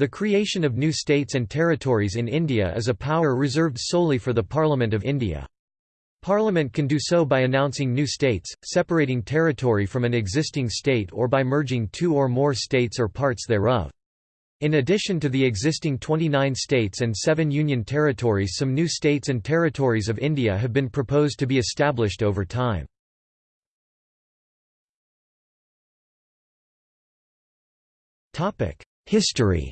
The creation of new states and territories in India is a power reserved solely for the Parliament of India. Parliament can do so by announcing new states, separating territory from an existing state or by merging two or more states or parts thereof. In addition to the existing 29 states and seven union territories some new states and territories of India have been proposed to be established over time. History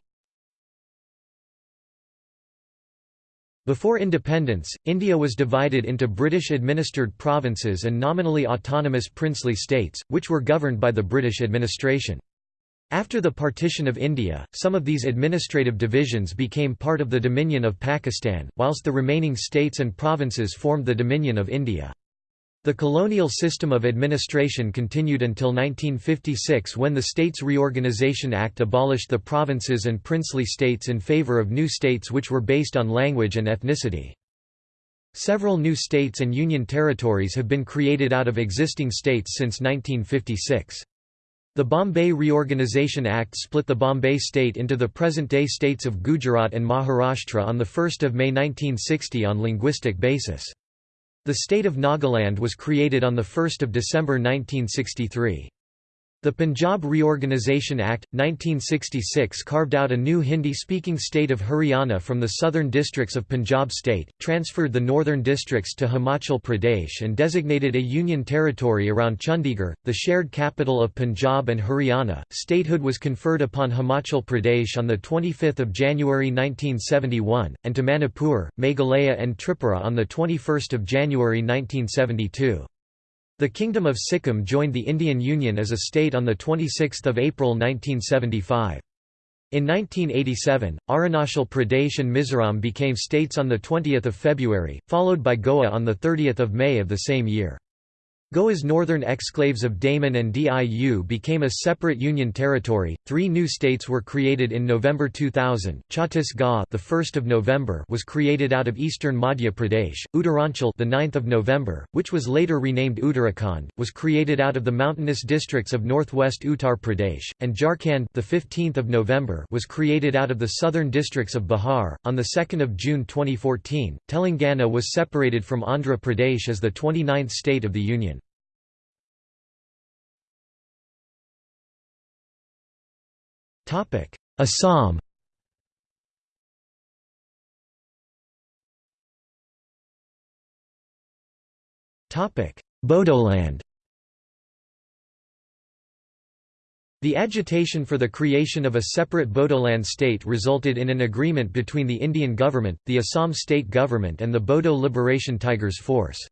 Before independence, India was divided into British-administered provinces and nominally autonomous princely states, which were governed by the British administration. After the partition of India, some of these administrative divisions became part of the Dominion of Pakistan, whilst the remaining states and provinces formed the Dominion of India. The colonial system of administration continued until 1956 when the States Reorganisation Act abolished the provinces and princely states in favour of new states which were based on language and ethnicity. Several new states and union territories have been created out of existing states since 1956. The Bombay Reorganisation Act split the Bombay state into the present-day states of Gujarat and Maharashtra on 1 May 1960 on linguistic basis. The state of Nagaland was created on 1 December 1963. The Punjab Reorganisation Act, 1966 carved out a new Hindi-speaking state of Haryana from the southern districts of Punjab state, transferred the northern districts to Himachal Pradesh and designated a union territory around Chandigarh, the shared capital of Punjab and Haryana. Statehood was conferred upon Himachal Pradesh on 25 January 1971, and to Manipur, Meghalaya and Tripura on 21 January 1972. The Kingdom of Sikkim joined the Indian Union as a state on 26 April 1975. In 1987, Arunachal Pradesh and Mizoram became states on 20 February, followed by Goa on 30 May of the same year. Goa's northern exclaves of Daman and Diu became a separate union territory. Three new states were created in November 2000. Chhattisgarh, the 1st of November, was created out of eastern Madhya Pradesh. Uttaranchal, the 9th of November, which was later renamed Uttarakhand, was created out of the mountainous districts of northwest Uttar Pradesh, and Jharkhand, the 15th of November, was created out of the southern districts of Bihar. On the 2nd of June 2014, Telangana was separated from Andhra Pradesh as the 29th state of the union. Topic: Assam. Topic: Bodoland. The agitation for the creation of a separate Bodoland state resulted in an agreement between the Indian government, the Assam state government and the Bodo Liberation Tigers Force.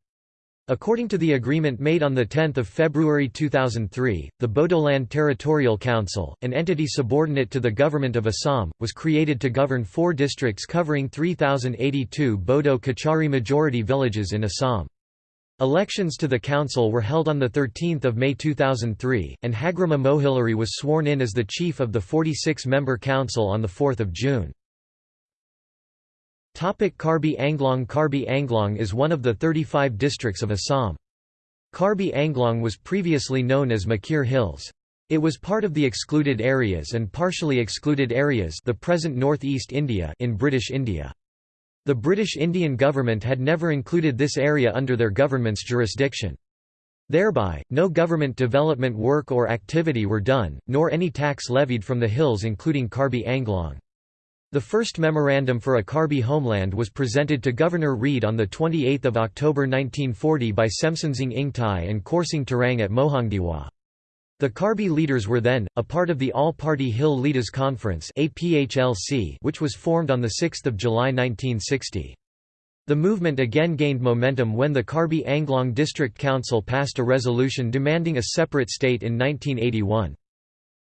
According to the agreement made on 10 February 2003, the Bodoland Territorial Council, an entity subordinate to the Government of Assam, was created to govern four districts covering 3,082 Bodo Kachari majority villages in Assam. Elections to the council were held on 13 May 2003, and Hagrama Mohilary was sworn in as the chief of the 46-member council on 4 June. Karbi Anglong Karbi Anglong is one of the 35 districts of Assam. Karbi Anglong was previously known as Mikir Hills. It was part of the excluded areas and partially excluded areas the present northeast India in British India. The British Indian government had never included this area under their government's jurisdiction. Thereby, no government development work or activity were done, nor any tax levied from the hills including Karbi Anglong. The first memorandum for a Karbi homeland was presented to Governor Reid on 28 October 1940 by Semsonsing Ingtai and Korsing Terang at Mohangdiwa. The Karbi leaders were then, a part of the All-Party Hill Leaders Conference which was formed on 6 July 1960. The movement again gained momentum when the Karbi Anglong District Council passed a resolution demanding a separate state in 1981.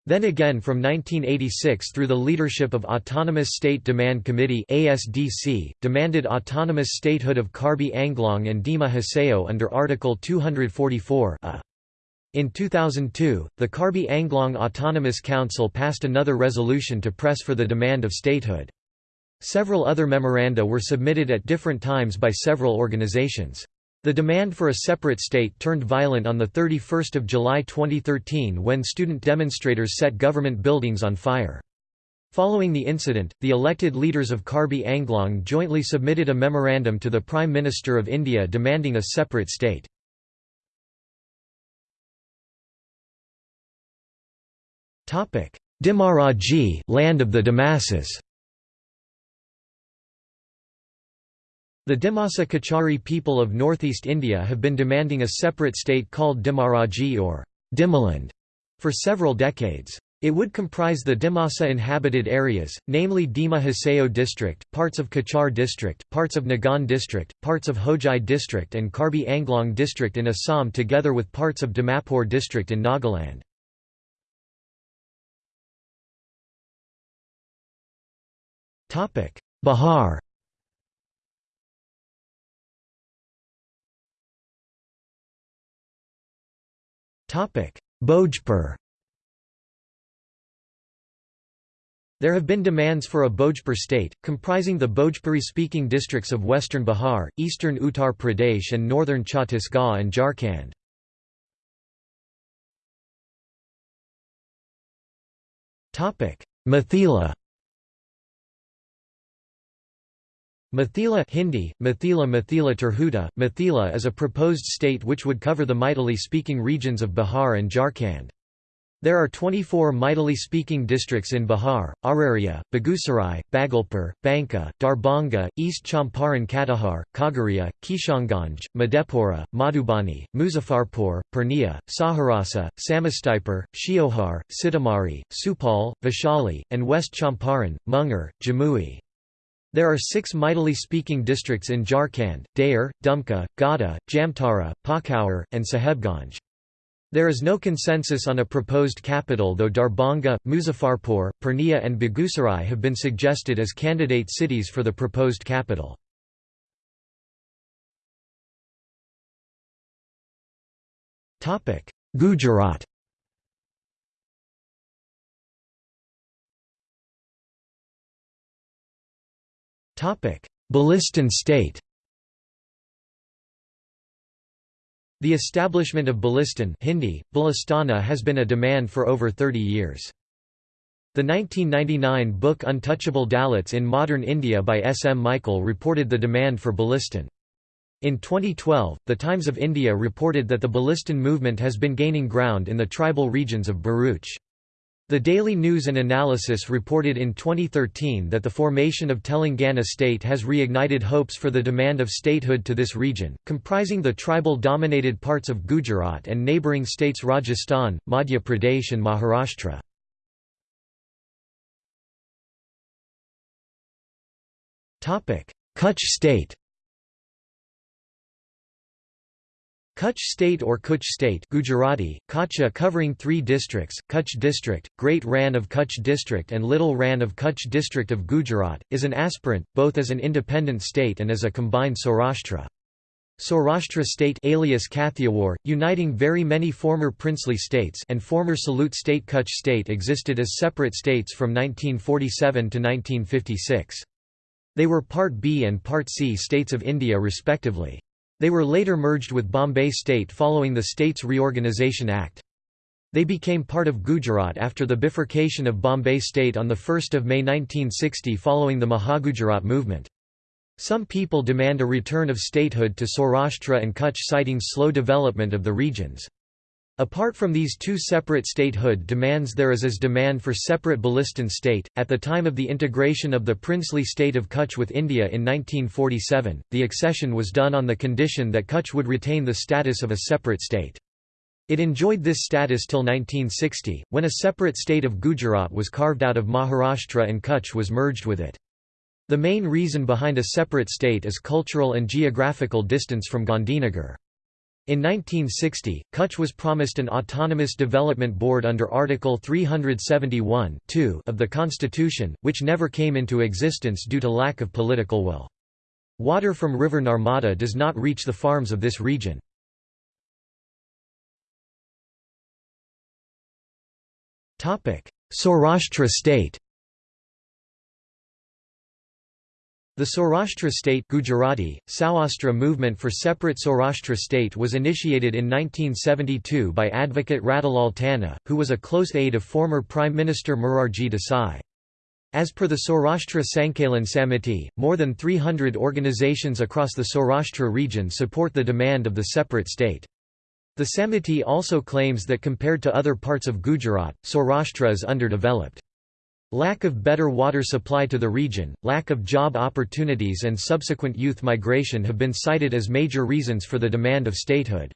Then again from 1986 through the leadership of Autonomous State Demand Committee ASDC, demanded autonomous statehood of Karbi Anglong and Dima Hasao under Article 244 -a. In 2002, the Karbi Anglong Autonomous Council passed another resolution to press for the demand of statehood. Several other memoranda were submitted at different times by several organizations. The demand for a separate state turned violent on 31 July 2013 when student demonstrators set government buildings on fire. Following the incident, the elected leaders of Karbi Anglong jointly submitted a memorandum to the Prime Minister of India demanding a separate state. Dimaraji land of the Dimassas The Dimasa Kachari people of northeast India have been demanding a separate state called Dimaraji or Dimaland for several decades. It would comprise the Dimasa inhabited areas, namely Dima Hasao district, parts of Cachar district, parts of Nagaon district, parts of Hojai district and Karbi Anglong district in Assam together with parts of Dimapur district in Nagaland. Bihar Bhojpur. There have been demands for a Bhojpur state, comprising the Bhojpuri-speaking districts of western Bihar, eastern Uttar Pradesh and northern Chhattisgarh and Jharkhand. Mithila Mithila Hindi, Mithila Mithila Tirhuta, Mithila is a proposed state which would cover the Maithili-speaking regions of Bihar and Jharkhand. There are 24 Maithili-speaking districts in Bihar, Araria, Begusarai, Bhagalpur, Banka, Darbhanga, East Champaran Katihar, Khagaria, Kishanganj, Madhepura, Madhubani, Muzaffarpur, Purnia, Saharsa, Samastipur, Sheohar, Sitamarhi, Supaul, Vaishali, and West Champaran, Munger, Jamui. There are six Maithili speaking districts in Jharkhand, Deoghar, Dumka, Gada, Jamtara, Pakur, and Sahebganj. There is no consensus on a proposed capital though Darbhanga, Muzaffarpur, Purnia and Begusarai have been suggested as candidate cities for the proposed capital. Gujarat Bhilistan state The establishment of Bhilistan Hindi, Balistana has been a demand for over 30 years. The 1999 book Untouchable Dalits in Modern India by S. M. Michael reported the demand for Bhilistan. In 2012, The Times of India reported that the Bhilistan movement has been gaining ground in the tribal regions of Bharuch. The Daily News and Analysis reported in 2013 that the formation of Telangana state has reignited hopes for the demand of statehood to this region, comprising the tribal-dominated parts of Gujarat and neighbouring states Rajasthan, Madhya Pradesh and Maharashtra. Kutch state Kutch State or Kutch State Gujarati, Kacha covering three districts, Kutch District, Great Rann of Kutch District and Little Rann of Kutch District of Gujarat, is an aspirant, both as an independent state and as a combined Saurashtra. Saurashtra state alias Kathiawar, uniting very many former princely states and former Salute state Kutch state existed as separate states from 1947 to 1956. They were Part B and Part C states of India respectively. They were later merged with Bombay State following the States Reorganisation Act. They became part of Gujarat after the bifurcation of Bombay State on 1 May 1960 following the Mahagujarat movement. Some people demand a return of statehood to Saurashtra and Kutch citing slow development of the regions. Apart from these two separate statehood demands there is as demand for separate Bhilistan state. At the time of the integration of the princely state of Kutch with India in 1947, the accession was done on the condition that Kutch would retain the status of a separate state. It enjoyed this status till 1960, when a separate state of Gujarat was carved out of Maharashtra and Kutch was merged with it. The main reason behind a separate state is cultural and geographical distance from Gandhinagar. In 1960, Kutch was promised an autonomous development board under Article 371 of the Constitution, which never came into existence due to lack of political will. Water from river Narmada does not reach the farms of this region. Saurashtra state The Saurashtra state Gujarati, Saurashtra movement for separate Saurashtra state was initiated in 1972 by advocate Ratilal Tanna, who was a close aide of former Prime Minister Morarji Desai. As per the Saurashtra Sankalan Samiti, more than 300 organizations across the Saurashtra region support the demand of the separate state. The Samiti also claims that compared to other parts of Gujarat, Saurashtra is underdeveloped. Lack of better water supply to the region, lack of job opportunities and subsequent youth migration have been cited as major reasons for the demand of statehood.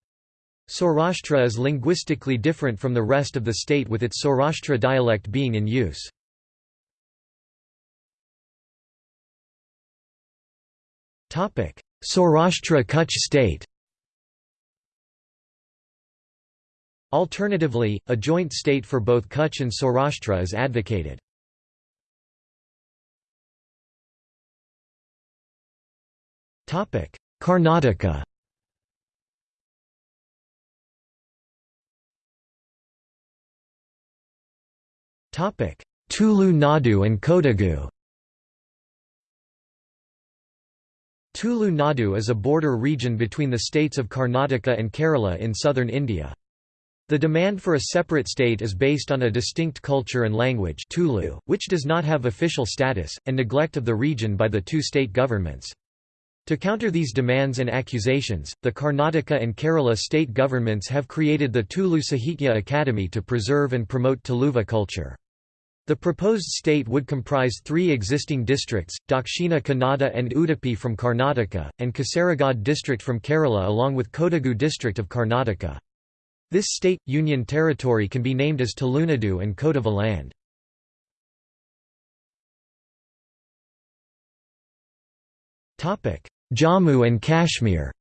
Saurashtra is linguistically different from the rest of the state with its Saurashtra dialect being in use. Saurashtra Kutch state Alternatively, a joint state for both Kutch and Saurashtra is advocated. Karnataka Tulu Nadu and Kodagu Tulu Nadu is a border region between the states of Karnataka and Kerala in southern India. The demand for a separate state is based on a distinct culture and language Tulu, which does not have official status, and neglect of the region by the two state governments. To counter these demands and accusations, the Karnataka and Kerala state governments have created the Tulu Sahitya Academy to preserve and promote Tuluva culture. The proposed state would comprise three existing districts, Dakshina Kannada and Udupi from Karnataka, and Kasaragod district from Kerala along with Kodagu district of Karnataka. This state, union territory can be named as Tulunadu and Kodava land. Jammu and Kashmir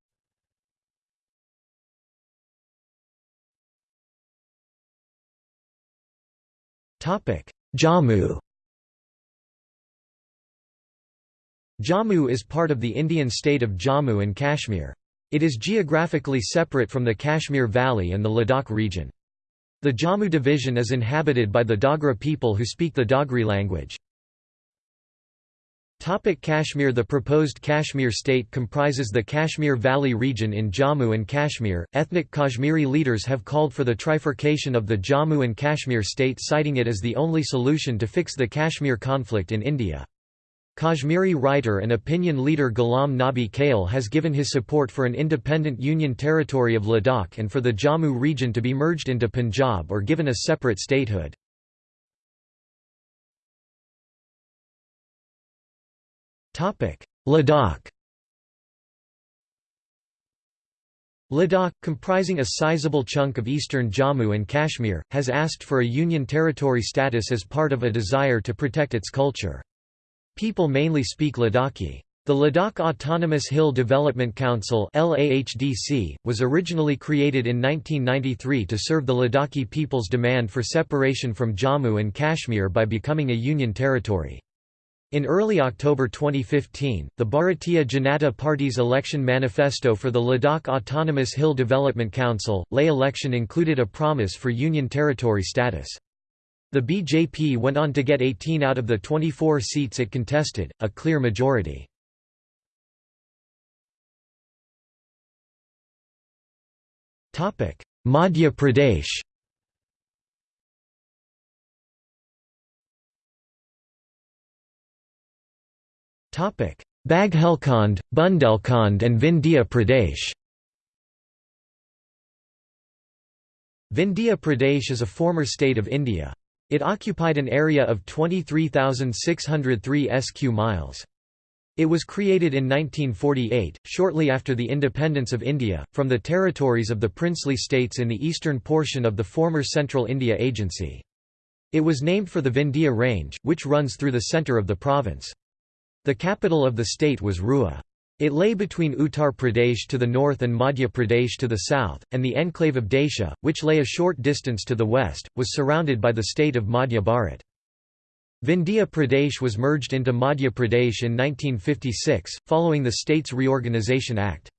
Jammu Jammu is part of the Indian state of Jammu and Kashmir. It is geographically separate from the Kashmir Valley and the Ladakh region. The Jammu division is inhabited by the Dogra people who speak the Dogri language. Topic Kashmir The proposed Kashmir state comprises the Kashmir Valley region in Jammu and Kashmir. Ethnic Kashmiri leaders have called for the trifurcation of the Jammu and Kashmir state citing it as the only solution to fix the Kashmir conflict in India. Kashmiri writer and opinion leader Ghulam Nabi Kale has given his support for an independent union territory of Ladakh and for the Jammu region to be merged into Punjab or given a separate statehood. Ladakh Ladakh, comprising a sizable chunk of eastern Jammu and Kashmir, has asked for a union territory status as part of a desire to protect its culture. People mainly speak Ladakhi. The Ladakh Autonomous Hill Development Council was originally created in 1993 to serve the Ladakhi people's demand for separation from Jammu and Kashmir by becoming a union territory. In early October 2015, the Bharatiya Janata Party's election manifesto for the Ladakh Autonomous Hill Development Council, Leh election included a promise for Union Territory status. The BJP went on to get 18 out of the 24 seats it contested, a clear majority. Madhya Pradesh Baghelkhand, Bundelkhand and Vindhya Pradesh Vindhya Pradesh is a former state of India. It occupied an area of 23,603 sq miles. It was created in 1948, shortly after the independence of India, from the territories of the princely states in the eastern portion of the former Central India Agency. It was named for the Vindhya Range, which runs through the centre of the province. The capital of the state was Rewa. It lay between Uttar Pradesh to the north and Madhya Pradesh to the south, and the enclave of Daisha, which lay a short distance to the west, was surrounded by the state of Madhya Bharat. Vindhya Pradesh was merged into Madhya Pradesh in 1956, following the States Reorganisation Act.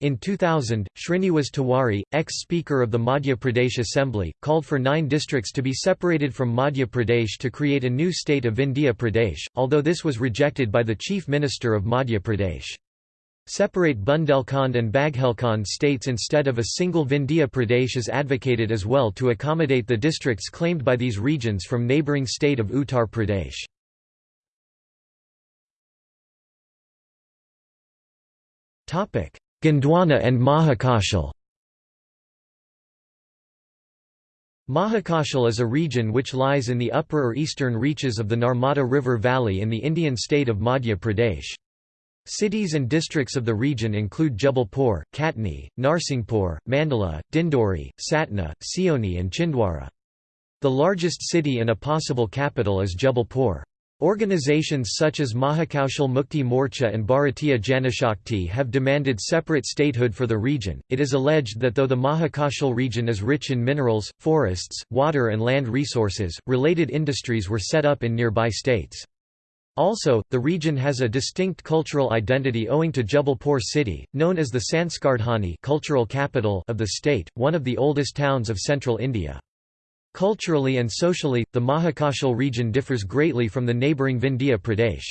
In 2000, Srinivas Tiwari, ex-Speaker of the Madhya Pradesh Assembly, called for nine districts to be separated from Madhya Pradesh to create a new state of Vindhya Pradesh, although this was rejected by the Chief Minister of Madhya Pradesh. Separate Bundelkhand and Baghelkhand states instead of a single Vindhya Pradesh is advocated as well to accommodate the districts claimed by these regions from neighbouring state of Uttar Pradesh. Topic: Gondwana and Mahakaushal Mahakaushal is a region which lies in the upper or eastern reaches of the Narmada River Valley in the Indian state of Madhya Pradesh. Cities and districts of the region include Jabalpur, Katni, Narsinghpur, Mandala, Dindori, Satna, Seoni and Chhindwara. The largest city and a possible capital is Jabalpur. Organizations such as Mahakaushal Mukti Morcha and Bharatiya Janashakti have demanded separate statehood for the region. It is alleged that though the Mahakaushal region is rich in minerals, forests, water, and land resources, related industries were set up in nearby states. Also, the region has a distinct cultural identity owing to Jabalpur city, known as the Sanskardhani cultural capital of the state, one of the oldest towns of central India. Culturally and socially, the Mahakaushal region differs greatly from the neighbouring Vindhya Pradesh.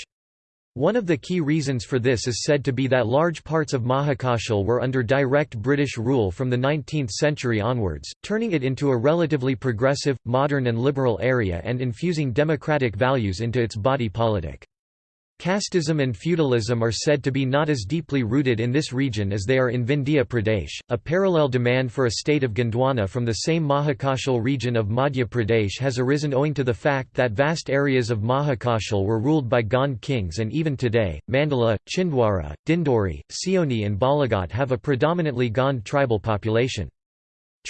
One of the key reasons for this is said to be that large parts of Mahakaushal were under direct British rule from the 19th century onwards, turning it into a relatively progressive, modern and liberal area and infusing democratic values into its body politic. Casteism and feudalism are said to be not as deeply rooted in this region as they are in Vindhya Pradesh. A parallel demand for a state of Gondwana from the same Mahakaushal region of Madhya Pradesh has arisen owing to the fact that vast areas of Mahakaushal were ruled by Gond kings and even today, Mandala, Chhindwara, Dindori, Seoni, and Balaghat have a predominantly Gond tribal population.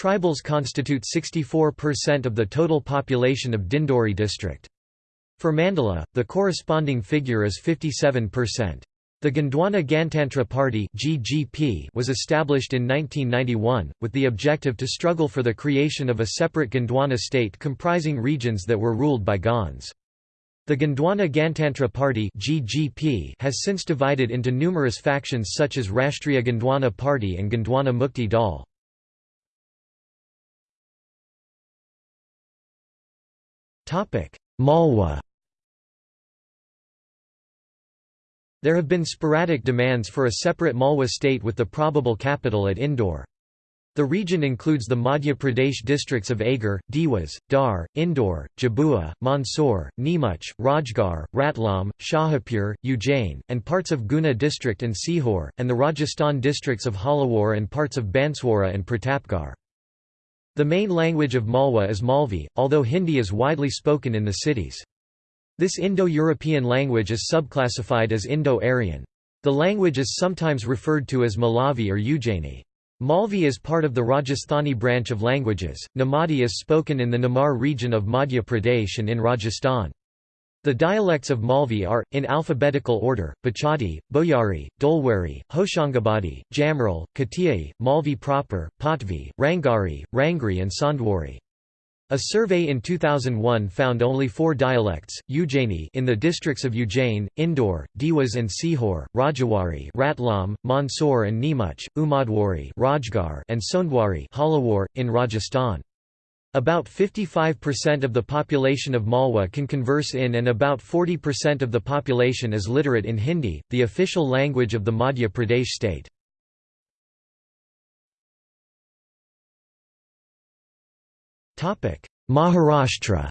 Tribals constitute 64% of the total population of Dindori district. For Mandala, the corresponding figure is 57%. The Gondwana Gantantra Party (GGP) was established in 1991 with the objective to struggle for the creation of a separate Gondwana state comprising regions that were ruled by Gonds. The Gondwana Gantantra Party (GGP) has since divided into numerous factions such as Rashtriya Gondwana Party and Gondwana Mukti Dal. Topic: Malwa There have been sporadic demands for a separate Malwa state with the probable capital at Indore. The region includes the Madhya Pradesh districts of Agar, Dewas, Dhar, Indore, Jhabua, Mandsaur, Neemuch, Rajgarh, Ratlam, Shahapur, Ujjain, and parts of Guna district and Sehore, and the Rajasthan districts of Jhalawar and parts of Banswara and Pratapgarh. The main language of Malwa is Malvi, although Hindi is widely spoken in the cities. This Indo-European language is subclassified as Indo-Aryan. The language is sometimes referred to as Malavi or Ujjaini. Malvi is part of the Rajasthani branch of languages. Nimadi is spoken in the Nimar region of Madhya Pradesh and in Rajasthan. The dialects of Malvi are, in alphabetical order, Bachadi, Boyari, Dolwari, Hoshangabadi, Jamral, Katiyai, Malvi proper, Patvi, Rangari, Rangri and Sondwari. A survey in 2001 found only four dialects, Ujjaini in the districts of Ujjain, Indore, Dewas and Sehore, Rajawari Ratlam, Mandsaur and Neemuch, Umadwari Rajgarh and Sondwari Jhalawar, in Rajasthan. About 55% of the population of Malwa can converse in and about 40% of the population is literate in Hindi, the official language of the Madhya Pradesh state. Maharashtra.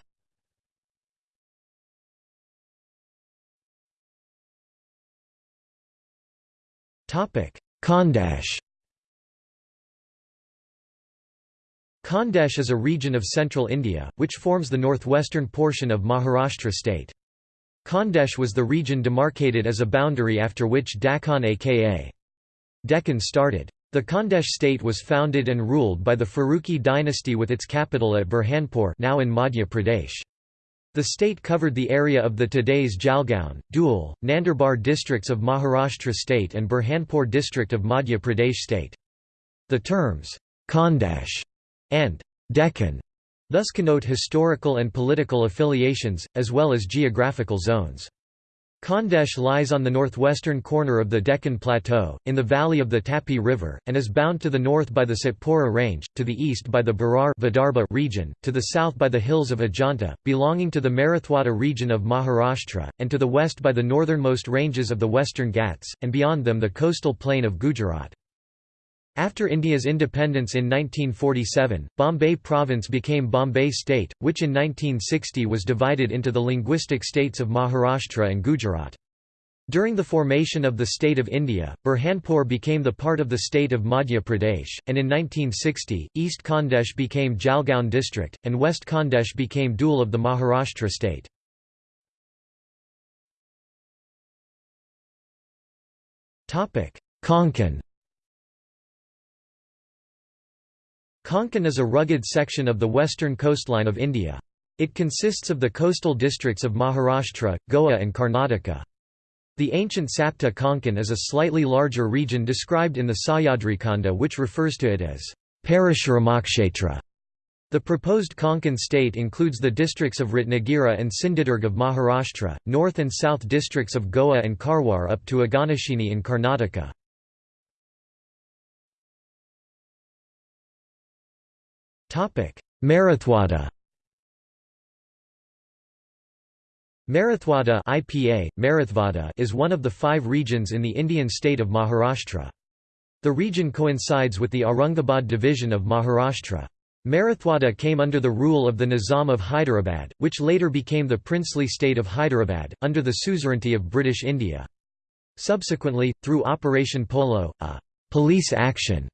Khandesh Khandesh is a region of central India, which forms the northwestern portion of Maharashtra state. Khandesh was the region demarcated as a boundary after which Dakhan aka Deccan started. The Khandesh state was founded and ruled by the Faruqi dynasty with its capital at Burhanpur now in Madhya Pradesh. The state covered the area of the today's Jalgaon, Dhule, Nandurbar districts of Maharashtra state and Burhanpur district of Madhya Pradesh state. The terms, Khandesh and Deccan thus connote historical and political affiliations, as well as geographical zones. Khandesh lies on the northwestern corner of the Deccan Plateau, in the valley of the Tapi River, and is bound to the north by the Satpura Range, to the east by the Berar region, to the south by the hills of Ajanta, belonging to the Marathwada region of Maharashtra, and to the west by the northernmost ranges of the Western Ghats, and beyond them the coastal plain of Gujarat. After India's independence in 1947, Bombay Province became Bombay State, which in 1960 was divided into the linguistic states of Maharashtra and Gujarat. During the formation of the State of India, Burhanpur became the part of the state of Madhya Pradesh, and in 1960, East Khandesh became Jalgaon district, and West Khandesh became Dhule of the Maharashtra state. Konkan Konkan is a rugged section of the western coastline of India. It consists of the coastal districts of Maharashtra, Goa and Karnataka. The ancient Sapta Konkan is a slightly larger region described in the Sahyadrikanda which refers to it as Parashuramakshetra. The proposed Konkan state includes the districts of Ratnagiri and Sindhudurg of Maharashtra, north and south districts of Goa and Karwar up to Aganashini in Karnataka. Marathwada Marathwada IPA, Marathwada is one of the five regions in the Indian state of Maharashtra. The region coincides with the Aurangabad division of Maharashtra. Marathwada came under the rule of the Nizam of Hyderabad, which later became the princely state of Hyderabad, under the suzerainty of British India. Subsequently, through Operation Polo, a police action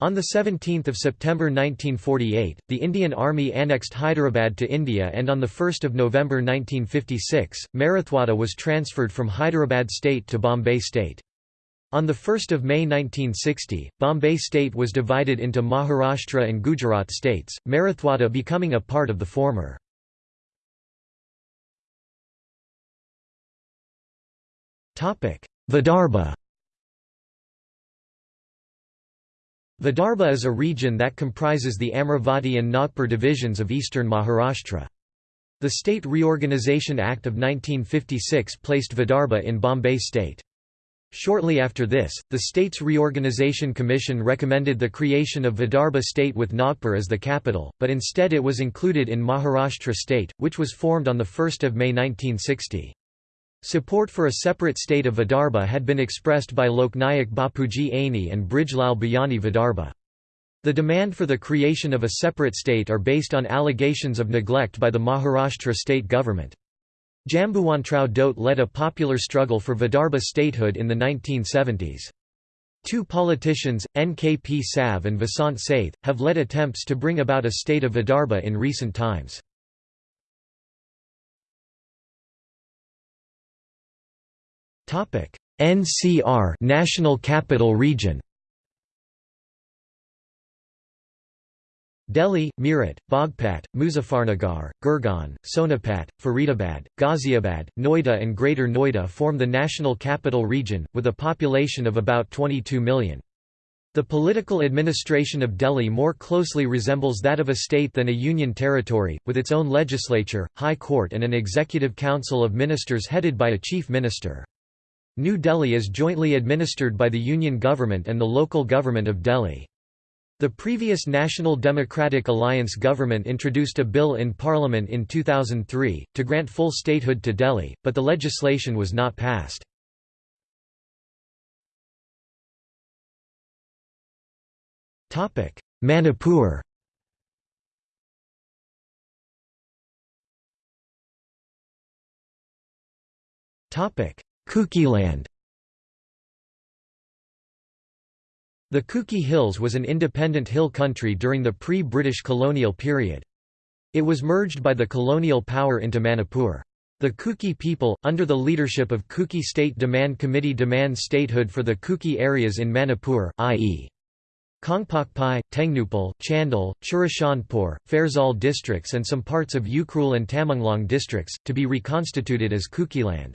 on 17 September 1948, the Indian Army annexed Hyderabad to India and on 1 November 1956, Marathwada was transferred from Hyderabad state to Bombay state. On 1 May 1960, Bombay state was divided into Maharashtra and Gujarat states, Marathwada becoming a part of the former. Vidarbha Vidarbha is a region that comprises the Amravati and Nagpur divisions of eastern Maharashtra. The State Reorganisation Act of 1956 placed Vidarbha in Bombay state. Shortly after this, the States Reorganisation Commission recommended the creation of Vidarbha state with Nagpur as the capital, but instead it was included in Maharashtra state, which was formed on 1 May 1960. Support for a separate state of Vidarbha had been expressed by Loknayak Bapuji Aney and Brijlal Biyani Vidarbha. The demand for the creation of a separate state are based on allegations of neglect by the Maharashtra state government. Jambuwantrao Dhote led a popular struggle for Vidarbha statehood in the 1970s. Two politicians, NKP Sav and Vasant Sathe, have led attempts to bring about a state of Vidarbha in recent times. Topic: NCR National Capital Region. Delhi, Meerut, Baghpat, Muzaffarnagar, Gurgaon, Sonipat, Faridabad, Ghaziabad, Noida and Greater Noida form the National Capital Region, with a population of about 22 million. The political administration of Delhi more closely resembles that of a state than a union territory, with its own legislature, high court and an executive council of ministers headed by a chief minister. New Delhi is jointly administered by the Union government and the local government of Delhi. The previous National Democratic Alliance government introduced a bill in Parliament in 2003, to grant full statehood to Delhi, but the legislation was not passed. Manipur Topic: Kukiland The Kuki Hills was an independent hill country during the pre-British colonial period. It was merged by the colonial power into Manipur. The Kuki people, under the leadership of Kuki State Demand Committee demand statehood for the Kuki areas in Manipur i.e. Kongpokpai, Tengnupal, Chandel, Churachandpur, Farzal districts and some parts of Ukhrul and Tamenglong districts, to be reconstituted as Kukiland.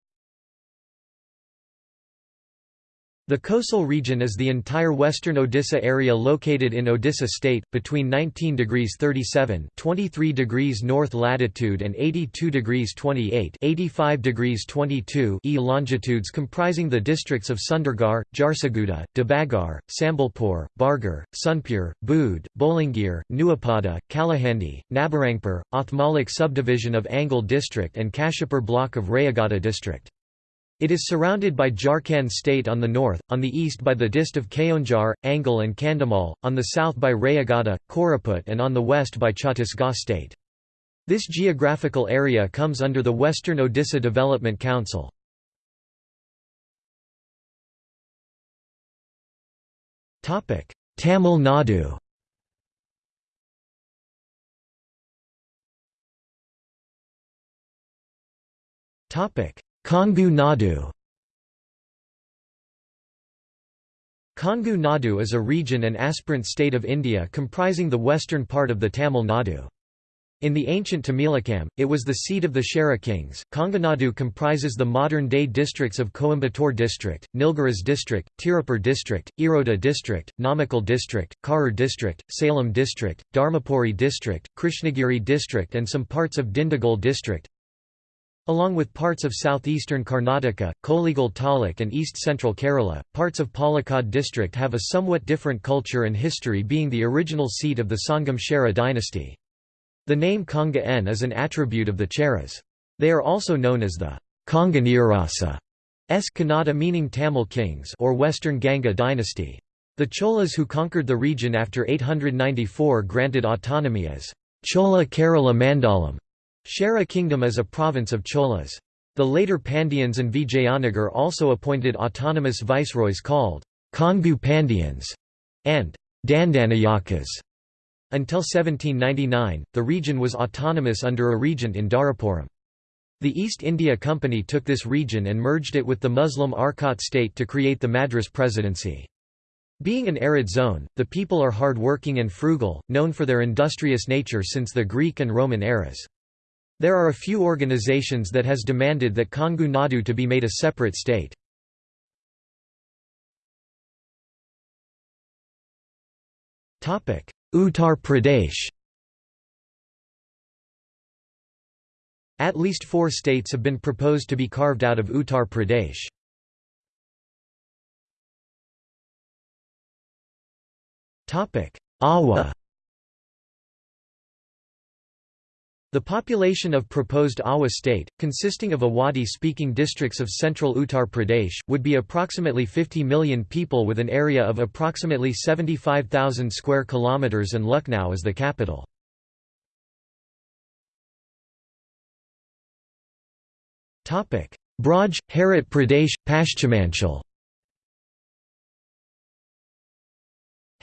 The Kosal region is the entire western Odisha area located in Odisha state, between 19 degrees 37 23 degrees north latitude and 82 degrees 28 85 degrees 22 e longitudes comprising the districts of Sundargarh, Jharsuguda, Debagarh, Sambalpur, Bargarh, Sunpur, Bood, Bolangir, Nuapada, Kalahandi, Nabarangpur, Othmalik subdivision of Angul district and Kashipur block of Rayagada district. It is surrounded by Jharkhand state on the north, on the east by the dist of Keonjhar, Angul and Kandhamal, on the south by Rayagada, Koraput and on the west by Chhattisgarh state. This geographical area comes under the Western Odisha Development Council. Tamil Nadu Kongu Nadu Kongu Nadu is a region and aspirant state of India comprising the western part of the Tamil Nadu. In the ancient Tamilakam, it was the seat of the Chera kings. Kongunadu comprises the modern-day districts of Coimbatore district, Nilgiris district, Tirupur district, Erode district, Namakkal district, Karur district, Salem district, Dharmapuri district, Krishnagiri district and some parts of Dindigul district. Along with parts of southeastern Karnataka, Kollegal Taluk and east-central Kerala, parts of Palakkad district have a somewhat different culture and history being the original seat of the Sangam Chera dynasty. The name Konga N is an attribute of the Cheras. They are also known as the Konganirasa S Kannada meaning Tamil kings or Western Ganga dynasty. The Cholas who conquered the region after 894 granted autonomy as Chola Kerala Mandalam, Chera kingdom as a province of Cholas. The later Pandyans and Vijayanagar also appointed autonomous viceroys called Kongu Pandyans and Dandanayakas. Until 1799, the region was autonomous under a regent in Dharapuram. The East India Company took this region and merged it with the Muslim Arcot state to create the Madras Presidency. Being an arid zone, the people are hard-working and frugal, known for their industrious nature since the Greek and Roman eras. There are a few organizations that has demanded that Kongu Nadu to be made a separate state. Uttar Pradesh At least four states have been proposed to be carved out of Uttar Pradesh. Awa The population of proposed Awa state, consisting of Awadhi-speaking districts of central Uttar Pradesh, would be approximately 50 million people with an area of approximately 75,000 square kilometers and Lucknow as the capital. Braj, Harit Pradesh, Paschimanchal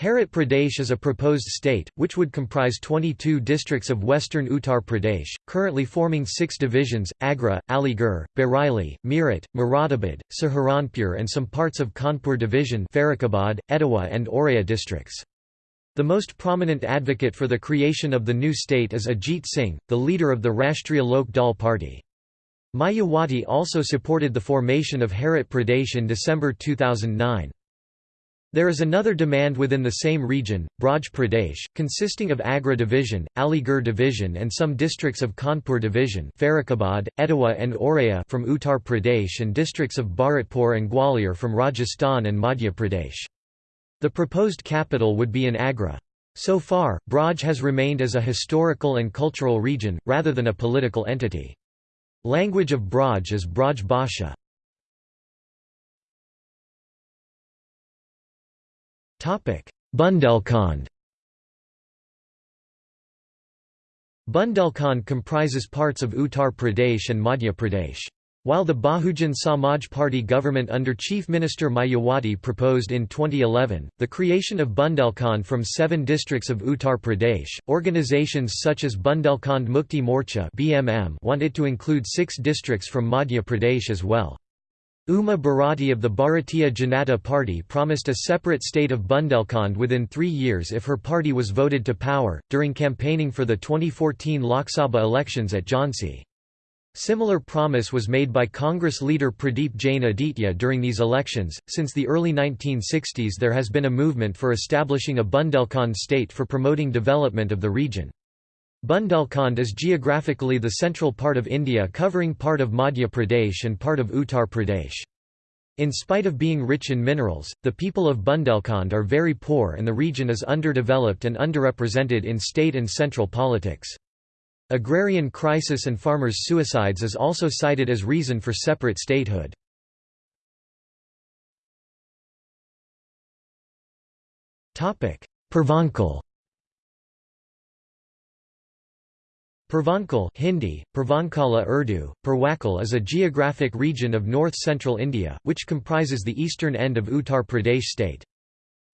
Harit Pradesh is a proposed state, which would comprise 22 districts of western Uttar Pradesh, currently forming six divisions, Agra, Aligarh, Bareilly, Meerut, Moradabad, Saharanpur and some parts of Kanpur division Farrukhabad, Etawah and Auraiya districts. The most prominent advocate for the creation of the new state is Ajit Singh, the leader of the Rashtriya Lok Dal party. Mayawati also supported the formation of Harit Pradesh in December 2009. There is another demand within the same region, Braj Pradesh, consisting of Agra division, Aligarh division and some districts of Kanpur division Farrukhabad, Etawah and Auraiya from Uttar Pradesh and districts of Bharatpur and Gwalior from Rajasthan and Madhya Pradesh. The proposed capital would be in Agra. So far, Braj has remained as a historical and cultural region, rather than a political entity. Language of Braj is Braj Bhasha. Bundelkhand Bundelkhand comprises parts of Uttar Pradesh and Madhya Pradesh. While the Bahujan Samaj Party government under Chief Minister Mayawati proposed in 2011, the creation of Bundelkhand from seven districts of Uttar Pradesh, organizations such as Bundelkhand Mukti Morcha want it to include six districts from Madhya Pradesh as well. Uma Bharati of the Bharatiya Janata Party promised a separate state of Bundelkhand within three years if her party was voted to power, during campaigning for the 2014 Lok Sabha elections at Jhansi. Similar promise was made by Congress leader Pradeep Jain Aditya during these elections. Since the early 1960s, there has been a movement for establishing a Bundelkhand state for promoting development of the region. Bundelkhand is geographically the central part of India covering part of Madhya Pradesh and part of Uttar Pradesh. In spite of being rich in minerals, the people of Bundelkhand are very poor and the region is underdeveloped and underrepresented in state and central politics. Agrarian crisis and farmers' suicides is also cited as reason for separate statehood. Pravankal Purvanchal Hindi, Purvankala Urdu, Purwakal is a geographic region of north-central India, which comprises the eastern end of Uttar Pradesh state.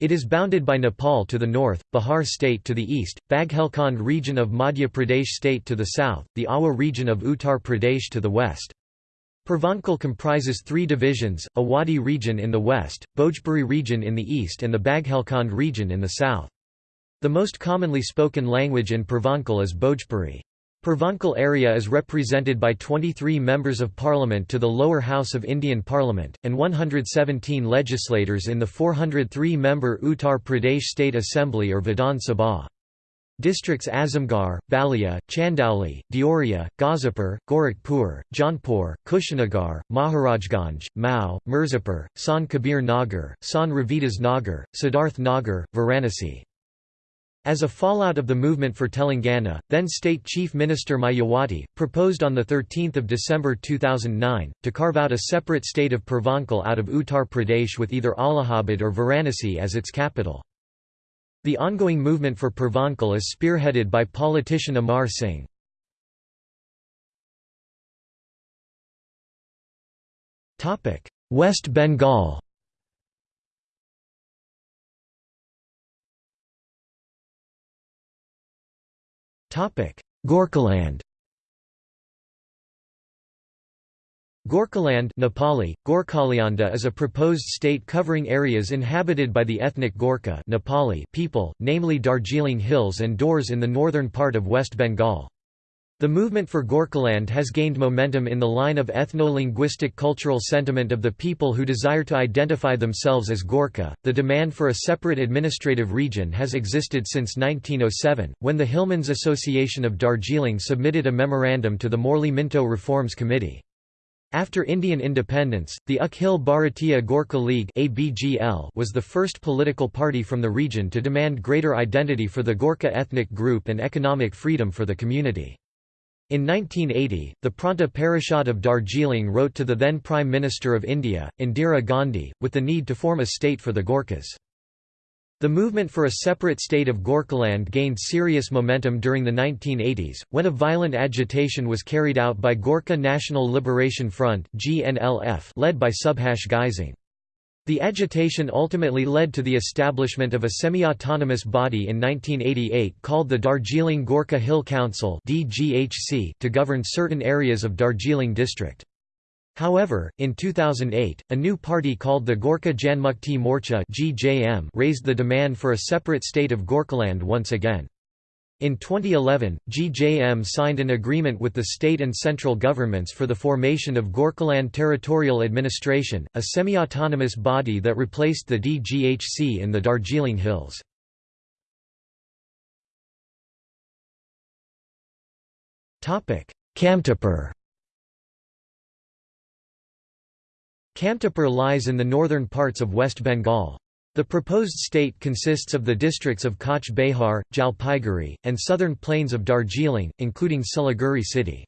It is bounded by Nepal to the north, Bihar state to the east, Baghelkhand region of Madhya Pradesh state to the south, the Awadh region of Uttar Pradesh to the west. Purvanchal comprises three divisions, Awadhi region in the west, Bhojpuri region in the east and the Baghelkhand region in the south. The most commonly spoken language in Purvanchal is Bhojpuri. Purvanchal area is represented by 23 members of parliament to the lower house of Indian Parliament, and 117 legislators in the 403-member Uttar Pradesh State Assembly or Vidhan Sabha. Districts Azamgarh, Balia, Chandauli, Deoria, Ghazipur, Gorakhpur, Jaunpur, Kushinagar, Maharajganj, Mau, Mirzapur, Sant Kabir Nagar, Sant Ravidas Nagar, Siddharth Nagar, Varanasi. As a fallout of the movement for Telangana, then State Chief Minister Mayawati, proposed on 13 December 2009, to carve out a separate state of Purvanchal out of Uttar Pradesh with either Allahabad or Varanasi as its capital. The ongoing movement for Purvanchal is spearheaded by politician Amar Singh. West Bengal Gorkhaland Gorkhaland Nepali, Gorkhalyanda is a proposed state covering areas inhabited by the ethnic Gorkha Nepali people, namely Darjeeling Hills and Dooars in the northern part of West Bengal. The movement for Gorkhaland has gained momentum in the line of ethno-linguistic cultural sentiment of the people who desire to identify themselves as Gorkha. The demand for a separate administrative region has existed since 1907, when the Hillmen's Association of Darjeeling submitted a memorandum to the Morley Minto Reforms Committee. After Indian independence, the Akhil Bharatiya Gorkha League was the first political party from the region to demand greater identity for the Gorkha ethnic group and economic freedom for the community. In 1980, the Pranta Parishad of Darjeeling wrote to the then Prime Minister of India, Indira Gandhi, with the need to form a state for the Gorkhas. The movement for a separate state of Gorkhaland gained serious momentum during the 1980s, when a violent agitation was carried out by Gorkha National Liberation Front led by Subhash Ghisingh. The agitation ultimately led to the establishment of a semi-autonomous body in 1988 called the Darjeeling Gorkha Hill Council to govern certain areas of Darjeeling district. However, in 2008, a new party called the Gorkha Janmukti Morcha raised the demand for a separate state of Gorkhaland once again. In 2011, GJM signed an agreement with the state and central governments for the formation of Gorkhaland Territorial Administration, a semi-autonomous body that replaced the DGHC in the Darjeeling Hills. Kamtapur Kamtapur lies in the northern parts of West Bengal. The proposed state consists of the districts of Cooch Behar, Jalpaiguri, and southern plains of Darjeeling, including Siliguri city.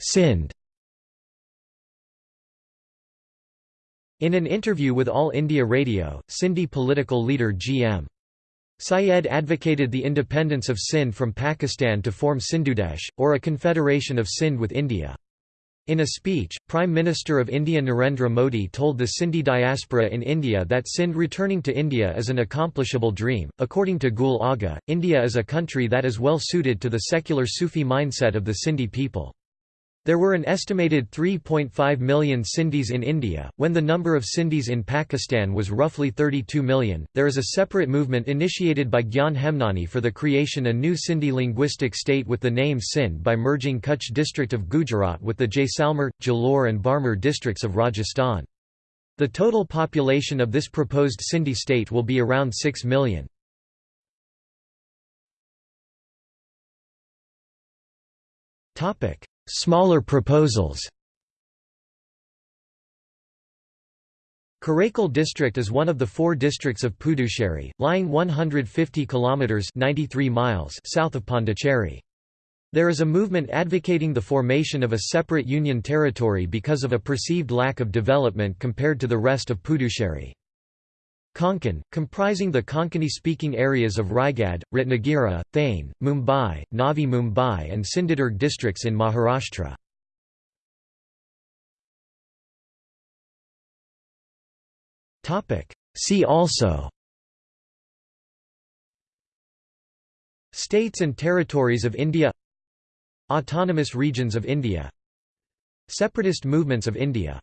Sindh In an interview with All India Radio, Sindhi political leader G.M. Syed advocated the independence of Sindh from Pakistan to form Sindhudesh, or a confederation of Sindh with India. In a speech, Prime Minister of India Narendra Modi told the Sindhi diaspora in India that Sindh returning to India is an accomplishable dream. According to Gul Agha, India is a country that is well suited to the secular Sufi mindset of the Sindhi people. There were an estimated 3.5 million Sindhis in India, when the number of Sindhis in Pakistan was roughly 32 million. There is a separate movement initiated by Gyan Hemnani for the creation a new Sindhi linguistic state with the name Sindh by merging Kutch district of Gujarat with the Jaisalmer, Jalore and Barmer districts of Rajasthan. The total population of this proposed Sindhi state will be around 6 million. Topic Smaller proposals Karaikal district is one of the four districts of Puducherry, lying 150 kilometers (93 miles) south of Pondicherry. There is a movement advocating the formation of a separate union territory because of a perceived lack of development compared to the rest of Puducherry. Konkan, comprising the Konkani-speaking areas of Raigad, Ratnagiri, Thane, Mumbai, Navi Mumbai and Sindhudurg districts in Maharashtra. See also States and territories of India Autonomous regions of India Separatist movements of India